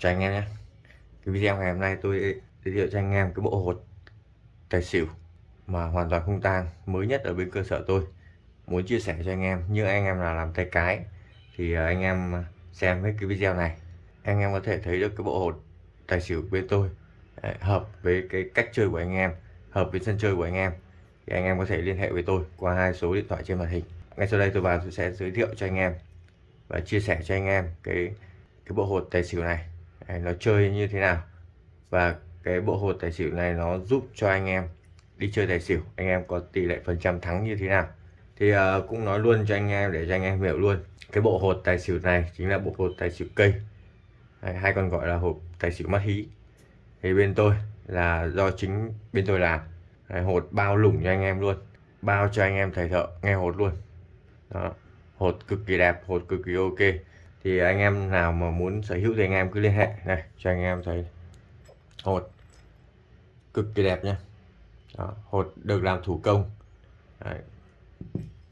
chào anh em nhé. Cái video ngày hôm nay tôi giới thiệu cho anh em cái bộ hột tài xỉu mà hoàn toàn không tang, mới nhất ở bên cơ sở tôi. Muốn chia sẻ cho anh em, như anh em là làm tay cái, thì à, anh em xem hết cái video này, anh em có thể thấy được cái bộ hột tài xỉu bên tôi à, hợp với cái cách chơi của anh em, hợp với sân chơi của anh em. Thì anh em có thể liên hệ với tôi qua hai số điện thoại trên màn hình. Ngay sau đây tôi vào tôi sẽ giới thiệu cho anh em và chia sẻ cho anh em cái cái bộ hột tài xỉu này nó chơi như thế nào? Và cái bộ hột tài xỉu này nó giúp cho anh em đi chơi tài xỉu anh em có tỷ lệ phần trăm thắng như thế nào? Thì uh, cũng nói luôn cho anh em để cho anh em hiểu luôn. Cái bộ hột tài xỉu này chính là bộ hột tài xỉu cây. Hay còn gọi là hộp tài xỉu mắt hí. Thì bên tôi là do chính bên tôi làm. Hột bao lủng cho anh em luôn. Bao cho anh em thầy thợ nghe hột luôn. Đó hột cực kỳ đẹp hột cực kỳ ok thì anh em nào mà muốn sở hữu thì anh em cứ liên hệ. Này cho anh em thấy. Hột. Cực kỳ đẹp nhé đó, hột được làm thủ công. Đấy.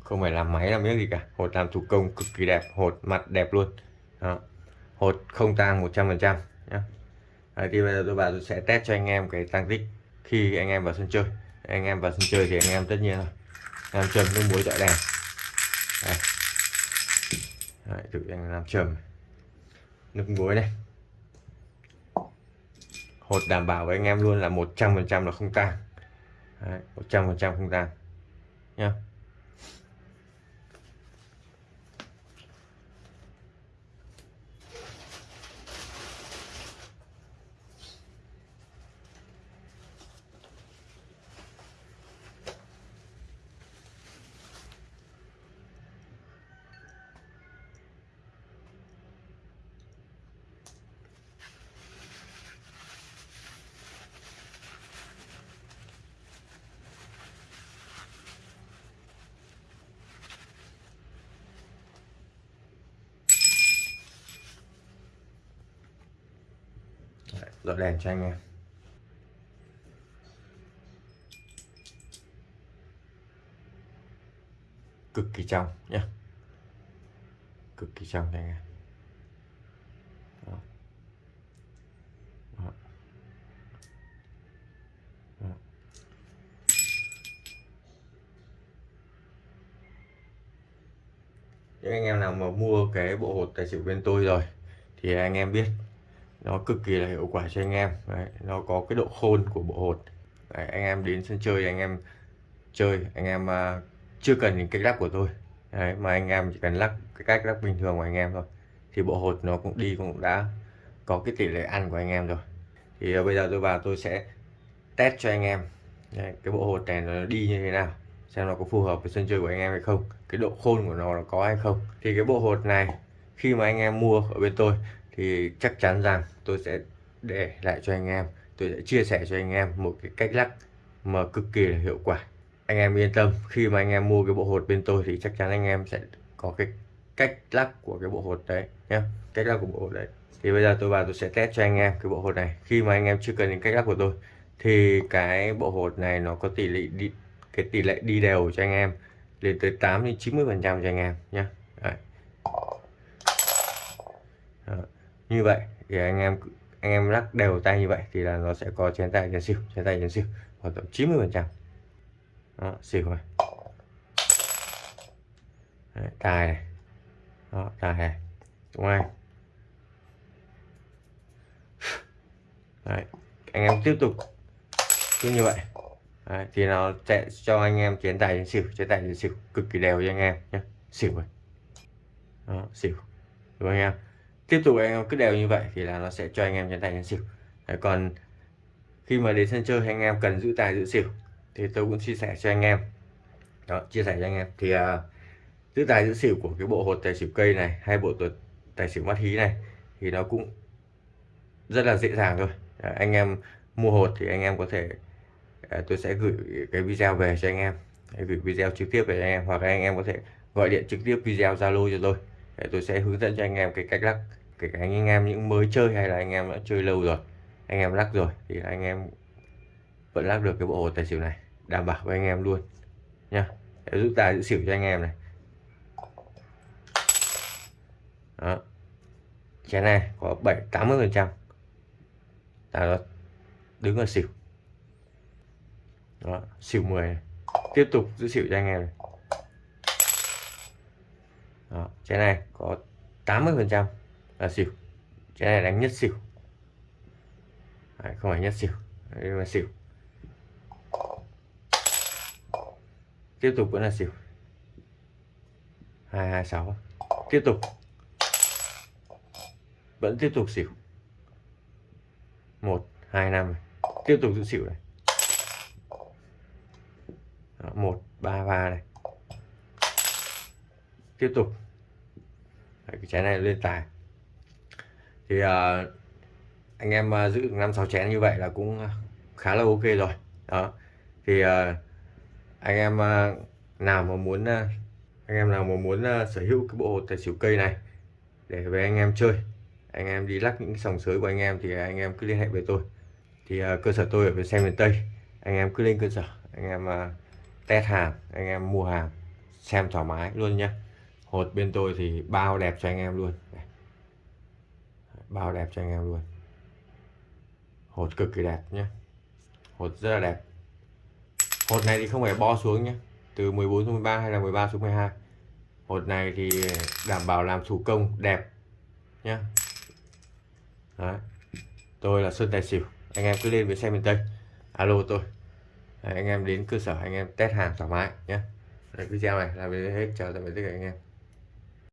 không phải làm máy làm miếng gì cả. Hột làm thủ công cực kỳ đẹp. Hột mặt đẹp luôn. Đó. hột không tang 100 phần trăm nhé Đấy, thì bây giờ tôi bảo tôi sẽ test cho anh em cái tăng tích khi anh em vào sân chơi. Anh em vào sân chơi thì anh em tất nhiên là làm chuẩn nước muối dọi đèn Đấy. Đấy, thử anh làm trầm. Nước muối này. Hột đảm bảo với anh em luôn là 100% là không tan 100% không tan nhá. Dọi đèn cho anh em cực kỳ trong nhé cực kỳ trong anh em Đó. Đó. Đó. những anh em nào mà mua cái bộ hột tài xỉu bên tôi rồi, thì anh em biết nó cực kỳ là hiệu quả cho anh em. Đấy, nó có cái độ khôn của bộ hột. Đấy, anh em đến sân chơi anh em chơi anh em uh, chưa cần những cách lắc của tôi. Đấy, mà anh em chỉ cần lắc cái cách lắc bình thường của anh em thôi. Thì bộ hột nó cũng đi cũng đã có cái tỷ lệ ăn của anh em rồi. Thì uh, bây giờ tôi vào tôi sẽ test cho anh em. Đấy, cái bộ hột này nó đi như thế nào xem nó có phù hợp với sân chơi của anh em hay không cái độ khôn của nó nó có hay không. Thì cái bộ hột này khi mà anh em mua ở bên tôi thì chắc chắn rằng tôi sẽ để lại cho anh em, tôi sẽ chia sẻ cho anh em một cái cách lắc mà cực kỳ là hiệu quả. Anh em yên tâm, khi mà anh em mua cái bộ hột bên tôi thì chắc chắn anh em sẽ có cái cách lắc của cái bộ hột đấy nhé cách lắc của bộ hột đấy. Thì bây giờ tôi vào tôi sẽ test cho anh em cái bộ hột này. Khi mà anh em chưa cần những cách lắc của tôi thì cái bộ hột này nó có tỷ lệ đi, cái tỷ lệ đi đều cho anh em, lên tới 8 đến 90 phần trăm cho anh em nhé Đấy. Đó như vậy thì anh em anh em lắc đều tay như vậy thì là nó sẽ có chén tay chén xỉu chén tay chén xỉu khoảng tầm 90 phần trăm. Xỉu này. Đấy, tài này. Đó tài này. Đúng không Đấy, anh em tiếp tục. Cứ như vậy. Đấy, thì nó sẽ cho anh em chén tài chén xỉu chén tài chén xỉu cực kỳ đều cho anh em nhé. Xỉu rồi đó, xỉu. Đúng không anh em? Tiếp tục anh em cứ đều như vậy thì là nó sẽ cho anh em chân tài chân xỉu. Đấy, còn khi mà đến sân chơi anh em cần giữ tài giữ xỉu thì tôi cũng chia sẻ cho anh em. Đó chia sẻ cho anh em. Thì uh, giữ tài giữ xỉu của cái bộ hột tài xỉu cây này hay bộ tuột tài xỉu mắt hí này thì nó cũng rất là dễ dàng thôi. Đấy, anh em mua hột thì anh em có thể uh, tôi sẽ gửi cái video về cho anh em. Gửi video trực tiếp về cho anh em hoặc anh em có thể gọi điện trực tiếp video zalo cho tôi. Để tôi sẽ hướng dẫn cho anh em cái cách lắc kể cả anh em những mới chơi hay là anh em đã chơi lâu rồi anh em lắc rồi thì anh em vẫn lắc được cái bộ hồ tài xỉu này đảm bảo với anh em luôn nha để giúp tài giữ xỉu cho anh em này. Đó. Chén này có 7 80 phần trăm. Là đứng ở xỉu. Đó, xỉu 10 này. tiếp tục giữ xỉu cho anh em này. Đó, chén này có 80 phần trăm là xỉu. Cái này đánh nhất xỉu. Đấy, không phải nhất xỉu. Đây là xỉu. Tiếp tục vẫn là xỉu. 226 tiếp tục. Vẫn tiếp tục xỉu. 1 2 5 tiếp tục giữ xỉu này. Đó, 1 3 3 này. Tiếp tục. Đấy, cái trái này lên tài thì uh, anh em uh, giữ được năm sáu chén như vậy là cũng khá là ok rồi. Đó. Thì uh, anh em uh, nào mà muốn uh, anh em nào mà muốn uh, sở hữu cái bộ hột tài xỉu cây này để về anh em chơi anh em đi lắc những sòng sới của anh em thì anh em cứ liên hệ với tôi. Thì uh, cơ sở tôi ở bên xe miền Tây anh em cứ lên cơ sở anh em uh, test hàng anh em mua hàng xem thoải mái luôn nhé hột bên tôi thì bao đẹp cho anh em luôn bao đẹp cho anh em luôn. Hột cực kỳ đẹp nhé hột rất là đẹp. Hột này thì không phải bo xuống nhé từ 14 xuống 13 hay là 13 xuống 12 hột này thì đảm bảo làm thủ công đẹp nhé Đấy. tôi là Sơn Tài Xỉu. Anh em cứ lên với xe miền Tây. Alo tôi. Đấy, anh em đến cơ sở anh em test hàng thoải mái nhé Đấy, video này là về hết. Chào tạm biệt tất cả anh em.